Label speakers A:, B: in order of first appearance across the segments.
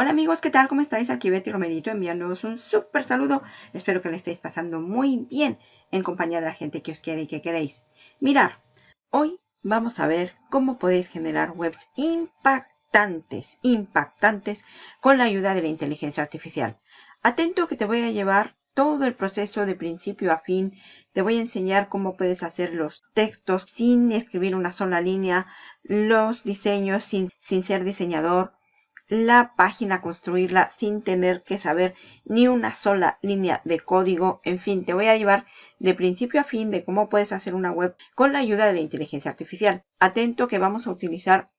A: Hola amigos, ¿qué tal? ¿Cómo estáis? Aquí Betty Romerito enviándoos un súper saludo. Espero que le estéis pasando muy bien en compañía de la gente que os quiere y que queréis. Mirar, hoy vamos a ver cómo podéis generar webs impactantes, impactantes con la ayuda de la inteligencia artificial. Atento que te voy a llevar todo el proceso de principio a fin. Te voy a enseñar cómo puedes hacer los textos sin escribir una sola línea, los diseños sin, sin ser diseñador, la página, construirla sin tener que saber ni una sola línea de código. En fin, te voy a llevar de principio a fin de cómo puedes hacer una web con la ayuda de la inteligencia artificial. Atento que vamos a utilizar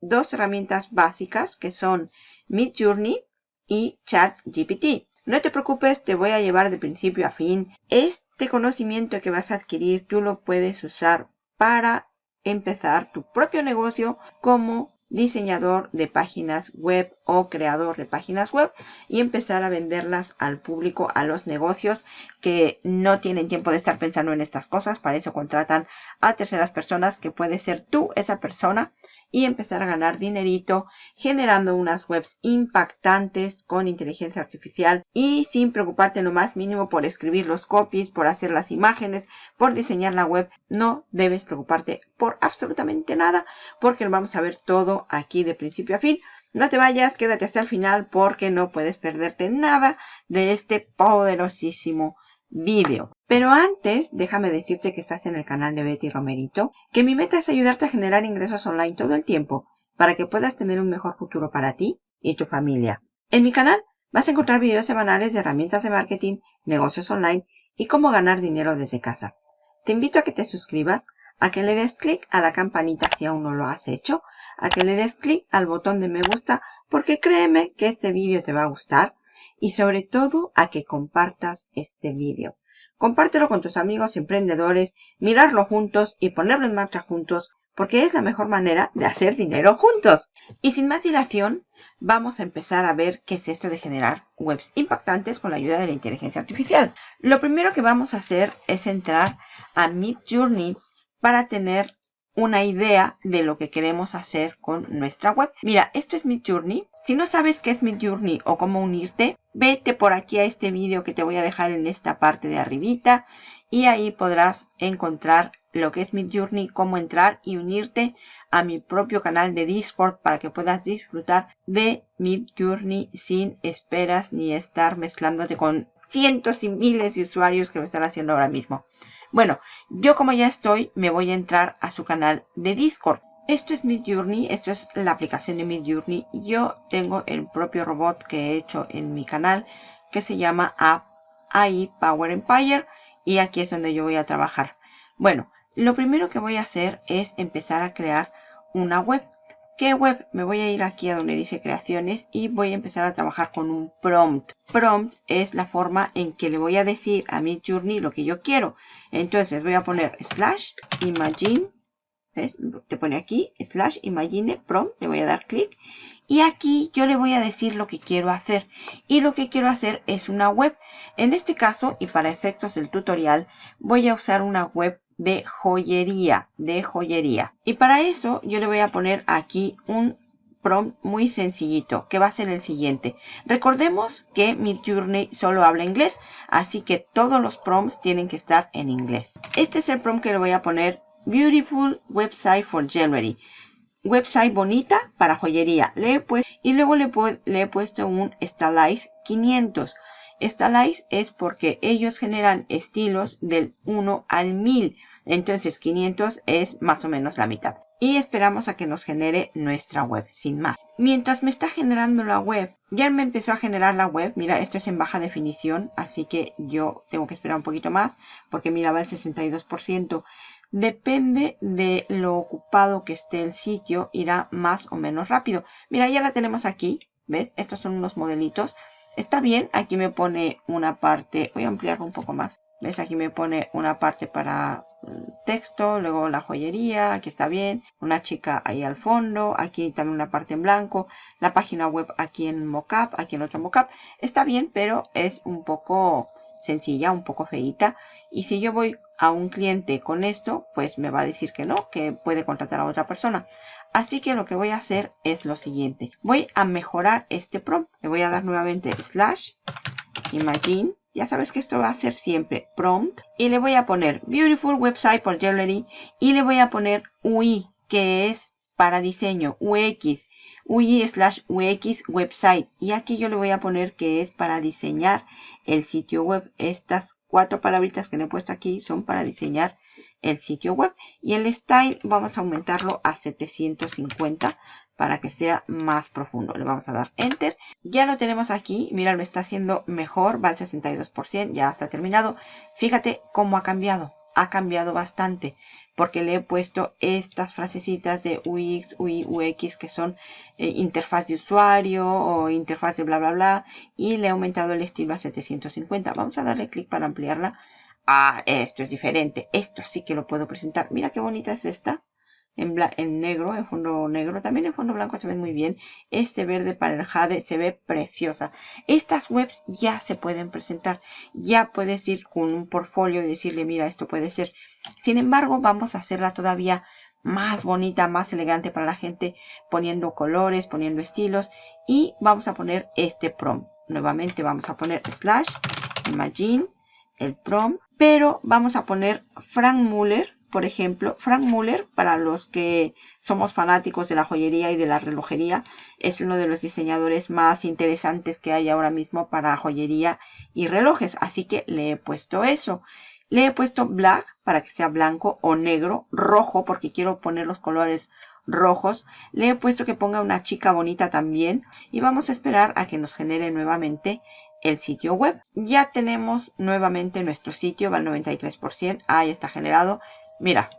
A: dos herramientas básicas que son Midjourney y ChatGPT. No te preocupes, te voy a llevar de principio a fin. Este conocimiento que vas a adquirir tú lo puedes usar para empezar tu propio negocio como diseñador de páginas web o creador de páginas web y empezar a venderlas al público, a los negocios que no tienen tiempo de estar pensando en estas cosas. Para eso contratan a terceras personas que puede ser tú esa persona y empezar a ganar dinerito generando unas webs impactantes con inteligencia artificial y sin preocuparte lo más mínimo por escribir los copies, por hacer las imágenes, por diseñar la web. No debes preocuparte por absolutamente nada porque lo vamos a ver todo aquí de principio a fin. No te vayas, quédate hasta el final porque no puedes perderte nada de este poderosísimo vídeo. Pero antes, déjame decirte que estás en el canal de Betty Romerito, que mi meta es ayudarte a generar ingresos online todo el tiempo para que puedas tener un mejor futuro para ti y tu familia. En mi canal vas a encontrar videos semanales de herramientas de marketing, negocios online y cómo ganar dinero desde casa. Te invito a que te suscribas, a que le des clic a la campanita si aún no lo has hecho, a que le des clic al botón de me gusta porque créeme que este vídeo te va a gustar y sobre todo a que compartas este vídeo. Compártelo con tus amigos emprendedores, mirarlo juntos y ponerlo en marcha juntos porque es la mejor manera de hacer dinero juntos. Y sin más dilación, vamos a empezar a ver qué es esto de generar webs impactantes con la ayuda de la inteligencia artificial. Lo primero que vamos a hacer es entrar a Midjourney para tener una idea de lo que queremos hacer con nuestra web. Mira, esto es Midjourney. Si no sabes qué es Midjourney o cómo unirte, vete por aquí a este vídeo que te voy a dejar en esta parte de arribita y ahí podrás encontrar lo que es Midjourney, cómo entrar y unirte a mi propio canal de Discord para que puedas disfrutar de Midjourney sin esperas ni estar mezclándote con cientos y miles de usuarios que lo están haciendo ahora mismo. Bueno, yo como ya estoy, me voy a entrar a su canal de Discord. Esto es Midjourney, esto es la aplicación de Midjourney. Yo tengo el propio robot que he hecho en mi canal que se llama AI Power Empire y aquí es donde yo voy a trabajar. Bueno, lo primero que voy a hacer es empezar a crear una web. ¿Qué web? Me voy a ir aquí a donde dice creaciones y voy a empezar a trabajar con un prompt. Prompt es la forma en que le voy a decir a mi journey lo que yo quiero. Entonces voy a poner slash imagine. ¿Ves? Te pone aquí slash imagine prompt. Le voy a dar clic. Y aquí yo le voy a decir lo que quiero hacer. Y lo que quiero hacer es una web. En este caso y para efectos del tutorial voy a usar una web de joyería, de joyería. Y para eso yo le voy a poner aquí un prompt muy sencillito, que va a ser el siguiente. Recordemos que Midjourney solo habla inglés, así que todos los prompts tienen que estar en inglés. Este es el prompt que le voy a poner Beautiful Website for Jewelry. Website bonita para joyería. Le y luego le, le he puesto un Stylize 500. Stylize es porque ellos generan estilos del 1 al 1000. Entonces 500 es más o menos la mitad. Y esperamos a que nos genere nuestra web, sin más. Mientras me está generando la web, ya me empezó a generar la web. Mira, esto es en baja definición, así que yo tengo que esperar un poquito más, porque mira, va el 62%. Depende de lo ocupado que esté el sitio, irá más o menos rápido. Mira, ya la tenemos aquí, ¿ves? Estos son unos modelitos. Está bien, aquí me pone una parte, voy a ampliarlo un poco más. ¿Ves? Aquí me pone una parte para texto, luego la joyería, aquí está bien, una chica ahí al fondo, aquí también una parte en blanco, la página web aquí en mockup, aquí en otro mockup, está bien, pero es un poco sencilla, un poco feita, y si yo voy a un cliente con esto, pues me va a decir que no, que puede contratar a otra persona. Así que lo que voy a hacer es lo siguiente. Voy a mejorar este prompt. Le voy a dar nuevamente slash imagine. Ya sabes que esto va a ser siempre prompt. Y le voy a poner beautiful website por Jewelry. Y le voy a poner UI, que es para diseño, UX, UI slash UX website. Y aquí yo le voy a poner que es para diseñar el sitio web. Estas cuatro palabritas que le he puesto aquí son para diseñar el sitio web. Y el style vamos a aumentarlo a 750 para que sea más profundo. Le vamos a dar Enter. Ya lo tenemos aquí. Mira, lo está haciendo mejor. Va al 62%. Ya está terminado. Fíjate cómo ha cambiado. Ha cambiado bastante porque le he puesto estas frasecitas de UX, UI, UX que son eh, interfaz de usuario o interfaz de bla bla bla y le he aumentado el estilo a 750. Vamos a darle clic para ampliarla. Ah, esto es diferente. Esto sí que lo puedo presentar. Mira qué bonita es esta en, negro, en fondo negro. También en fondo blanco se ven muy bien. Este verde para el jade se ve preciosa. Estas webs ya se pueden presentar. Ya puedes ir con un portfolio y decirle, mira, esto puede ser. Sin embargo, vamos a hacerla todavía más bonita, más elegante para la gente, poniendo colores, poniendo estilos. Y vamos a poner este prompt. Nuevamente vamos a poner slash, imagine, el prompt. Pero vamos a poner Frank Muller por ejemplo, Frank Muller, para los que somos fanáticos de la joyería y de la relojería, es uno de los diseñadores más interesantes que hay ahora mismo para joyería y relojes. Así que le he puesto eso. Le he puesto black para que sea blanco o negro, rojo porque quiero poner los colores rojos. Le he puesto que ponga una chica bonita también. Y vamos a esperar a que nos genere nuevamente el sitio web. Ya tenemos nuevamente nuestro sitio, va al 93%. Ahí está generado. Mira,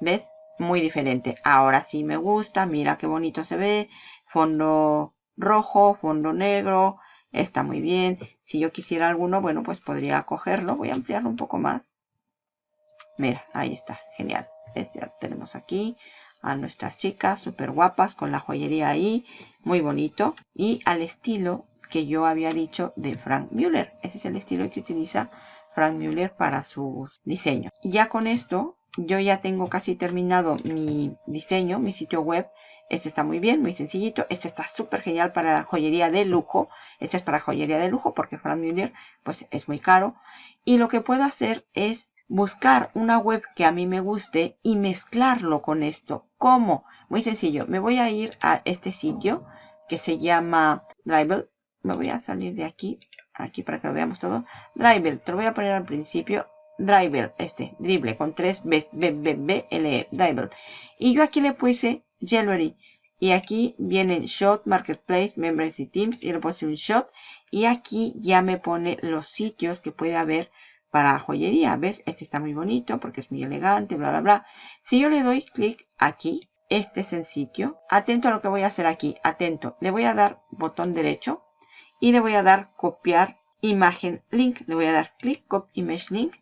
A: ¿ves? Muy diferente. Ahora sí me gusta. Mira qué bonito se ve. Fondo rojo, fondo negro. Está muy bien. Si yo quisiera alguno, bueno, pues podría cogerlo. Voy a ampliarlo un poco más. Mira, ahí está. Genial. Este ya tenemos aquí a nuestras chicas súper guapas con la joyería ahí. Muy bonito. Y al estilo que yo había dicho de Frank Müller. Ese es el estilo que utiliza Frank Müller para sus diseños. Ya con esto yo ya tengo casi terminado mi diseño, mi sitio web. Este está muy bien, muy sencillito. Este está súper genial para joyería de lujo. Este es para joyería de lujo porque Frank Muller pues es muy caro. Y lo que puedo hacer es buscar una web que a mí me guste y mezclarlo con esto. ¿Cómo? Muy sencillo. Me voy a ir a este sitio que se llama Drive. Me voy a salir de aquí, aquí para que lo veamos todo. Drive, te lo voy a poner al principio Driver, este, dribble, con tres B, B, B, B, L, E, Driver. Y yo aquí le puse Jewelry. Y aquí vienen Shot, Marketplace, Members y Teams. Y le puse un Shot. Y aquí ya me pone los sitios que puede haber para joyería. ¿Ves? Este está muy bonito porque es muy elegante, bla, bla, bla. Si yo le doy clic aquí, este es el sitio. Atento a lo que voy a hacer aquí. Atento. Le voy a dar botón derecho. Y le voy a dar copiar imagen link. Le voy a dar clic, copy image link.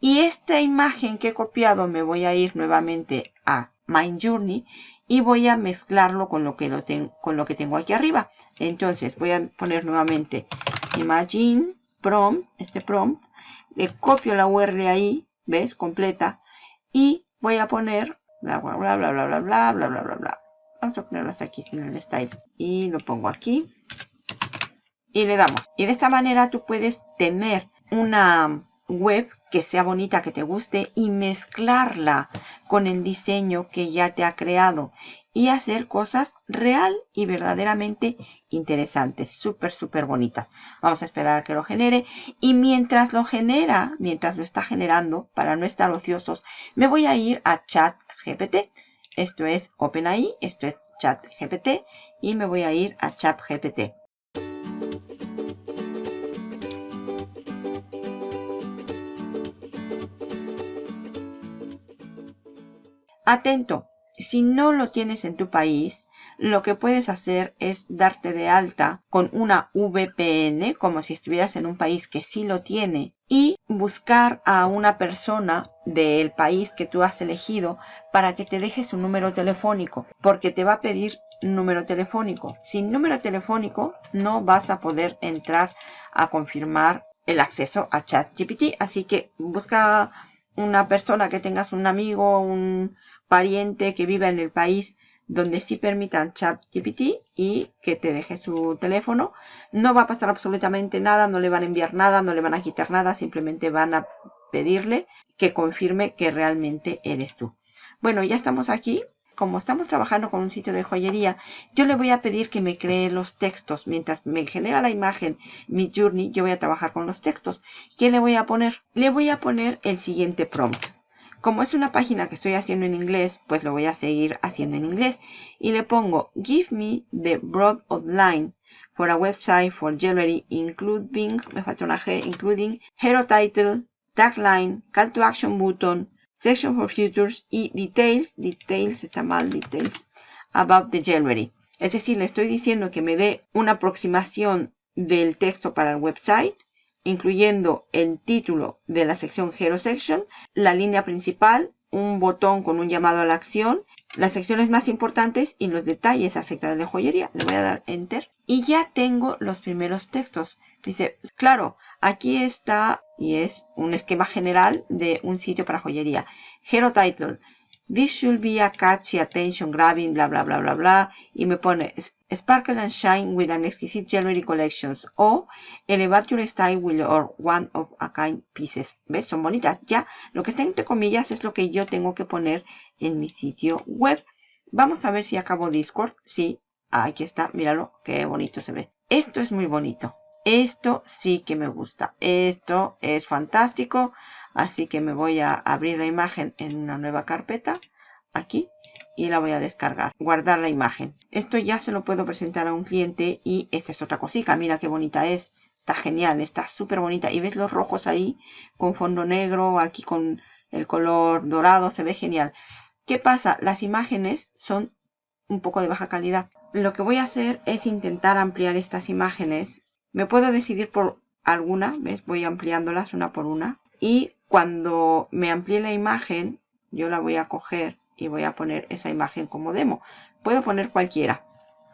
A: Y esta imagen que he copiado me voy a ir nuevamente a Mind Journey y voy a mezclarlo con lo que, lo con lo que tengo aquí arriba. Entonces voy a poner nuevamente Imagine Prompt, este prompt. Le copio la URL ahí, ¿ves? Completa. Y voy a poner bla bla bla bla bla bla bla bla bla bla bla. Vamos a ponerlo hasta aquí sin el style. Y lo pongo aquí. Y le damos. Y de esta manera tú puedes tener una web que sea bonita, que te guste y mezclarla con el diseño que ya te ha creado y hacer cosas real y verdaderamente interesantes, súper, súper bonitas. Vamos a esperar a que lo genere y mientras lo genera, mientras lo está generando, para no estar ociosos, me voy a ir a Chat GPT. Esto es OpenAI, esto es Chat GPT y me voy a ir a Chat Atento, si no lo tienes en tu país, lo que puedes hacer es darte de alta con una VPN, como si estuvieras en un país que sí lo tiene, y buscar a una persona del país que tú has elegido para que te deje su número telefónico, porque te va a pedir número telefónico. Sin número telefónico no vas a poder entrar a confirmar el acceso a ChatGPT, así que busca una persona que tengas un amigo, un pariente que viva en el país donde sí chat GPT y que te deje su teléfono. No va a pasar absolutamente nada, no le van a enviar nada, no le van a quitar nada, simplemente van a pedirle que confirme que realmente eres tú. Bueno, ya estamos aquí. Como estamos trabajando con un sitio de joyería, yo le voy a pedir que me cree los textos. Mientras me genera la imagen mi journey, yo voy a trabajar con los textos. ¿Qué le voy a poner? Le voy a poner el siguiente prompt. Como es una página que estoy haciendo en inglés, pues lo voy a seguir haciendo en inglés. Y le pongo, give me the broad outline for a website for jewelry, including, me falta una G, including hero title, tagline, call to action button, section for futures y details, details, está mal, details, about the jewelry. Es decir, le estoy diciendo que me dé una aproximación del texto para el website, incluyendo el título de la sección Hero Section, la línea principal, un botón con un llamado a la acción, las secciones más importantes y los detalles acerca de la joyería. Le voy a dar Enter. Y ya tengo los primeros textos. Dice, claro, aquí está y es un esquema general de un sitio para joyería. Hero Title. This should be a catchy, attention grabbing, bla, bla, bla, bla, bla. Y me pone Sparkle and Shine with an exquisite jewelry collections. O Elevate your style with your one of a kind pieces. ¿Ves? Son bonitas. Ya, lo que está entre comillas es lo que yo tengo que poner en mi sitio web. Vamos a ver si acabo Discord. Sí, aquí está. Míralo, qué bonito se ve. Esto es muy bonito. Esto sí que me gusta. Esto es fantástico. Así que me voy a abrir la imagen en una nueva carpeta. Aquí. Y la voy a descargar. Guardar la imagen. Esto ya se lo puedo presentar a un cliente. Y esta es otra cosita. Mira qué bonita es. Está genial. Está súper bonita. Y ves los rojos ahí. Con fondo negro. Aquí con el color dorado. Se ve genial. ¿Qué pasa? Las imágenes son un poco de baja calidad. Lo que voy a hacer es intentar ampliar estas imágenes me puedo decidir por alguna, ¿ves? Voy ampliándolas una por una. Y cuando me amplíe la imagen, yo la voy a coger y voy a poner esa imagen como demo. Puedo poner cualquiera,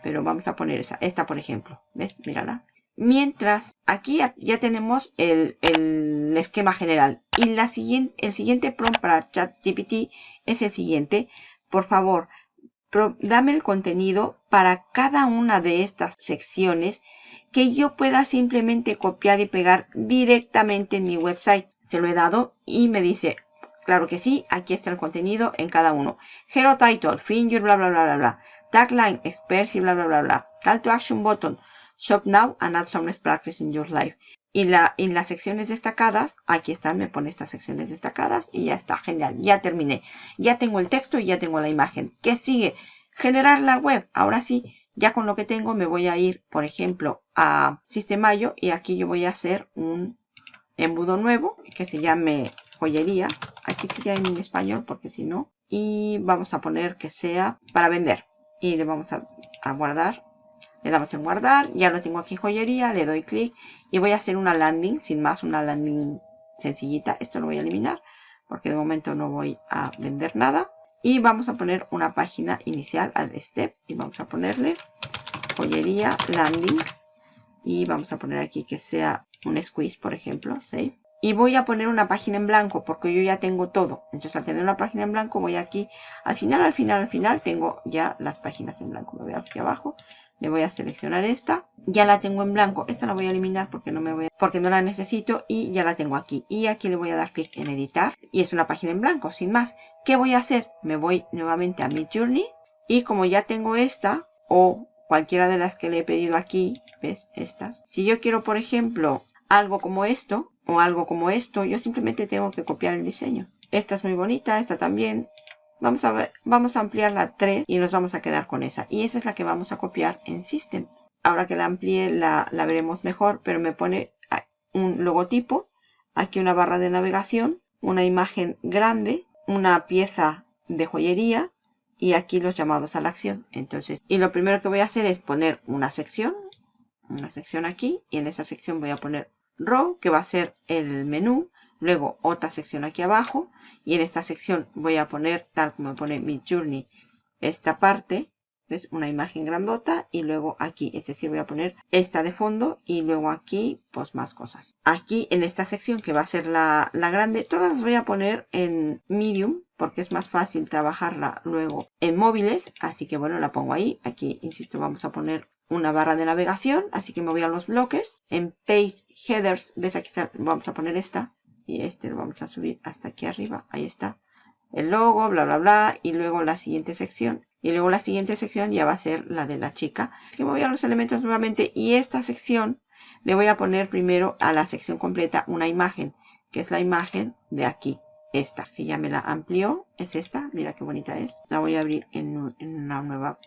A: pero vamos a poner esa. Esta, por ejemplo. ¿Ves? Mírala. Mientras, aquí ya, tenemos el, esquema general. Y la siguiente, el siguiente prompt para ChatGPT es el siguiente. Por favor, dame el contenido para cada una de estas secciones que yo pueda simplemente copiar y pegar directamente en mi website. Se lo he dado y me dice, claro que sí, aquí está el contenido en cada uno. Hero Title, Finger, bla, bla, bla, bla, bla. Tagline, Experts y bla, bla, bla, bla. Call to Action Button, Shop Now and Add some Practice in Your Life. Y la, en las secciones destacadas, aquí están, me pone estas secciones destacadas y ya está, genial, ya terminé. Ya tengo el texto y ya tengo la imagen. ¿Qué sigue? Generar la web. Ahora sí, ya con lo que tengo me voy a ir, por ejemplo, a Sistemayo y aquí yo voy a hacer un embudo nuevo que se llame joyería. Aquí sería en español porque si no. Y vamos a poner que sea para vender. Y le vamos a, guardar. Le damos en guardar. Ya lo tengo aquí joyería. Le doy clic. Y voy a hacer una landing. Sin más, una landing sencillita. Esto lo voy a eliminar. Porque de momento no voy a vender nada. Y vamos a poner una página inicial al step. Y vamos a ponerle joyería landing. Y vamos a poner aquí que sea un squeeze, por ejemplo. Save. Y voy a poner una página en blanco porque yo ya tengo todo. Entonces al tener una página en blanco voy aquí. Al final, al final, al final tengo ya las páginas en blanco. Me voy aquí abajo. Le voy a seleccionar esta. Ya la tengo en blanco. Esta la voy a eliminar porque no me voy porque no la necesito y ya la tengo aquí. Y aquí le voy a dar clic en editar. Y es una página en blanco, sin más. ¿Qué voy a hacer? Me voy nuevamente a mi journey. Y como ya tengo esta o cualquiera de las que le he pedido aquí, ¿ves? Estas. Si yo quiero, por ejemplo, algo como esto o algo como esto, yo simplemente tengo que copiar el diseño. Esta es muy bonita, esta también. Vamos a, ver, vamos a ampliar la 3 y nos vamos a quedar con esa. Y esa es la que vamos a copiar en System. Ahora que la amplíe la, la veremos mejor, pero me pone un logotipo, aquí una barra de navegación, una imagen grande, una pieza de joyería y aquí los llamados a la acción. Entonces, y lo primero que voy a hacer es poner una sección, una sección aquí y en esa sección voy a poner row que va a ser el menú Luego otra sección aquí abajo. Y en esta sección voy a poner, tal como pone mi journey, esta parte. Es una imagen grandota. Y luego aquí, es decir, voy a poner esta de fondo. Y luego aquí, pues más cosas. Aquí en esta sección que va a ser la, la grande, todas las voy a poner en medium porque es más fácil trabajarla luego en móviles. Así que bueno, la pongo ahí. Aquí, insisto, vamos a poner una barra de navegación. Así que me voy a los bloques. En Page Headers, ves aquí vamos a poner esta. Y este lo vamos a subir hasta aquí arriba. Ahí está. El logo, bla, bla, bla. Y luego la siguiente sección. Y luego la siguiente sección ya va a ser la de la chica. Así que me voy a los elementos nuevamente. Y esta sección le voy a poner primero a la sección completa una imagen. Que es la imagen de aquí esta. Si ya me la amplió, es esta. Mira qué bonita es. La voy a abrir en, una nueva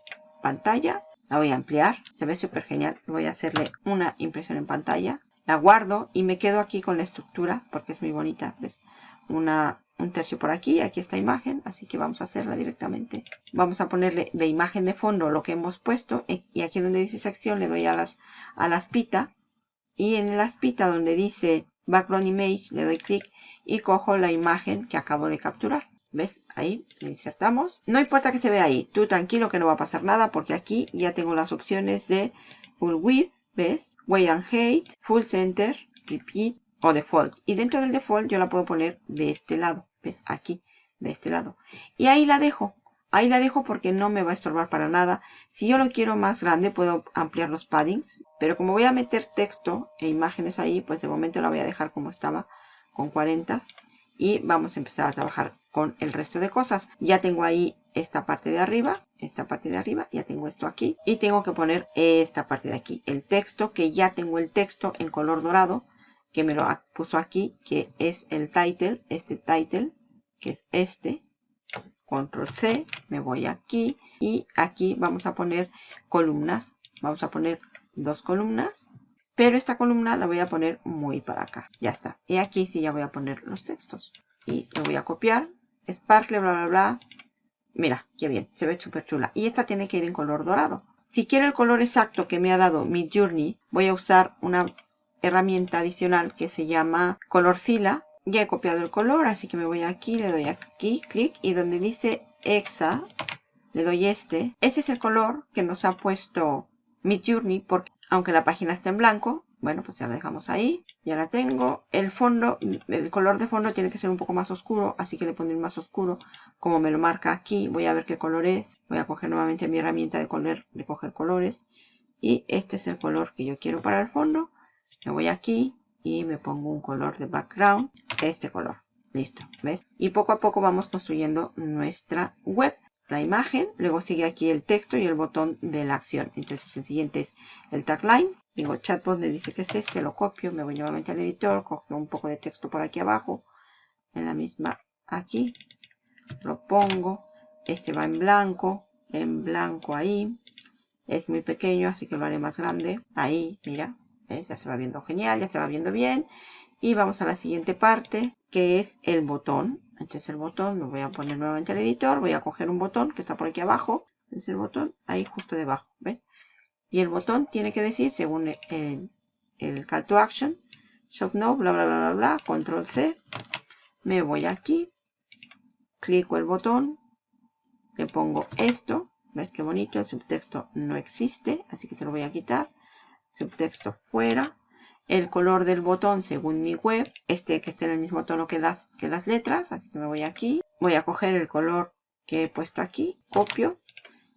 A: pantalla. La voy a ampliar. Se ve súper genial. Voy a hacerle una impresión en pantalla. La guardo y me quedo aquí con la estructura porque es muy bonita. ¿Ves? Una, un tercio por aquí. Aquí esta imagen. Así que vamos a hacerla directamente. Vamos a ponerle de imagen de fondo lo que hemos puesto. Y aquí donde dice sección le doy a las, a las pita. Y en la aspita donde dice background image le doy clic y cojo la imagen que acabo de capturar. ¿Ves? Ahí le insertamos. No importa que se vea ahí. Tú tranquilo que no va a pasar nada porque aquí ya tengo las opciones de Full Width, ¿ves? Way and Height, Full Center, Repeat o Default. Y dentro del Default yo la puedo poner de este lado. ¿Ves? Aquí, de este lado. Y ahí la dejo. Ahí la dejo porque no me va a estorbar para nada. Si yo lo quiero más grande puedo ampliar los paddings. Pero como voy a meter texto e imágenes ahí, pues de momento la voy a dejar como estaba con 40 y vamos a empezar a trabajar con el resto de cosas. Ya tengo ahí esta parte de arriba, esta parte de arriba, ya tengo esto aquí y tengo que poner esta parte de aquí, el texto que ya tengo el texto en color dorado que me lo puso aquí, que es el title, este title, que es este. Control C, me voy aquí y aquí vamos a poner columnas. Vamos a poner dos columnas pero esta columna la voy a poner muy para acá. Ya está. Y aquí sí ya voy a poner los textos. Y lo voy a copiar. Sparkle, bla, bla, bla. Mira, qué bien. Se ve súper chula. Y esta tiene que ir en color dorado. Si quiero el color exacto que me ha dado Midjourney, voy a usar una herramienta adicional que se llama Colorcila. Ya he copiado el color, así que me voy aquí, le doy aquí, clic. Y donde dice Exa, le doy este. Ese es el color que nos ha puesto Midjourney porque aunque la página está en blanco. Bueno, pues ya la dejamos ahí. Ya la tengo. El fondo, el color de fondo tiene que ser un poco más oscuro, así que le pondré más oscuro. Como me lo marca aquí, voy a ver qué color es. Voy a coger nuevamente mi herramienta de, color, de coger colores. Y este es el color que yo quiero para el fondo. Me voy aquí y me pongo un color de background. Este color. Listo, ¿ves? Y poco a poco vamos construyendo nuestra web la imagen, luego sigue aquí el texto y el botón de la acción. Entonces el siguiente es el tagline. Digo chatbot me dice que es este, lo copio, me voy nuevamente al editor, cojo un poco de texto por aquí abajo, en la misma aquí, lo pongo, este va en blanco, en blanco ahí, es muy pequeño así que lo haré más grande, ahí, mira, ya se va viendo genial, ya se va viendo bien, y vamos a la siguiente parte que es el botón, entonces el botón lo voy a poner nuevamente al editor. Voy a coger un botón que está por aquí abajo. Es el botón ahí justo debajo. ¿Ves? Y el botón tiene que decir, según el, el call to action, shop now, bla, bla, bla, bla, bla, control C. Me voy aquí. Clico el botón. Le pongo esto. ¿Ves qué bonito? El subtexto no existe, así que se lo voy a quitar. Subtexto fuera el color del botón según mi web, este que esté en el mismo tono que las, que las letras, así que me voy aquí, voy a coger el color que he puesto aquí, copio,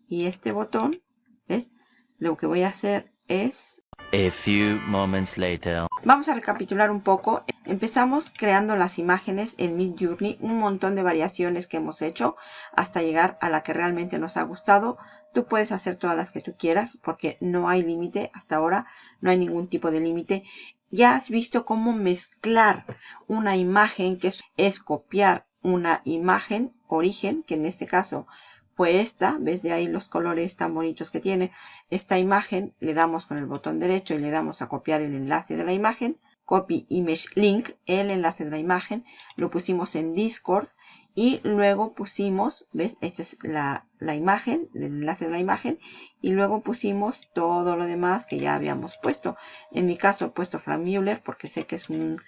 A: y este botón, ¿ves? Lo que voy a hacer es...
B: A few moments later.
A: Vamos a recapitular un poco. Empezamos creando las imágenes en Midjourney, un montón de variaciones que hemos hecho hasta llegar a la que realmente nos ha gustado. Tú puedes hacer todas las que tú quieras porque no hay límite hasta ahora, no hay ningún tipo de límite. Ya has visto cómo mezclar una imagen, que es, copiar una imagen origen, que en este caso fue esta, ves de ahí los colores tan bonitos que tiene. Esta imagen le damos con el botón derecho y le damos a copiar el enlace de la imagen. Copy Image Link, el enlace de la imagen, lo pusimos en Discord y luego pusimos, ¿ves? Esta es la, imagen, el enlace de la imagen. Y luego pusimos todo lo demás que ya habíamos puesto. En mi caso he puesto Frank Mueller porque sé que es un,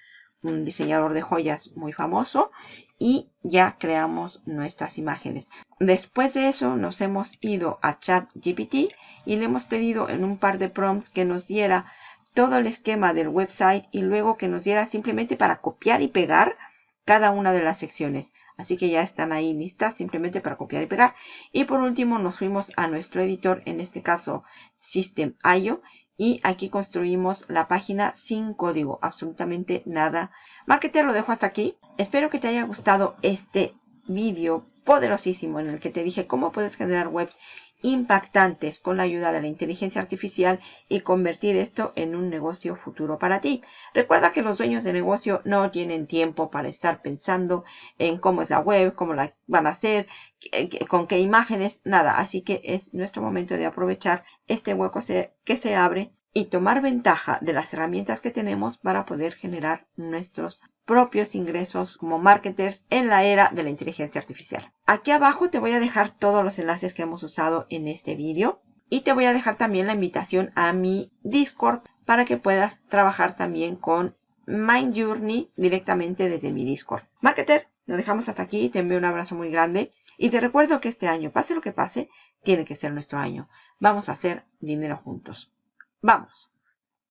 A: un diseñador de joyas muy famoso. Y ya creamos nuestras imágenes. Después de eso nos hemos ido a ChatGPT y le hemos pedido en un par de prompts que nos diera todo el esquema del website y luego que nos diera simplemente para copiar y pegar cada una de las secciones. Así que ya están ahí listas simplemente para copiar y pegar. Y por último nos fuimos a nuestro editor, en este caso System.io. Y aquí construimos la página sin código, absolutamente nada. Marketer lo dejo hasta aquí. Espero que te haya gustado este vídeo poderosísimo en el que te dije cómo puedes generar webs impactantes con la ayuda de la inteligencia artificial y convertir esto en un negocio futuro para ti. Recuerda que los dueños de negocio no tienen tiempo para estar pensando en cómo es la web, cómo la van a hacer, con qué imágenes, nada. Así que es nuestro momento de aprovechar este hueco que se abre y tomar ventaja de las herramientas que tenemos para poder generar nuestros propios ingresos como marketers en la era de la inteligencia artificial. Aquí abajo te voy a dejar todos los enlaces que hemos usado en este vídeo y te voy a dejar también la invitación a mi Discord para que puedas trabajar también con Mind Journey directamente desde mi Discord. Marketer, lo dejamos hasta aquí, te envío un abrazo muy grande y te recuerdo que este año, pase lo que pase, tiene que ser nuestro año. Vamos a hacer dinero juntos. ¡Vamos!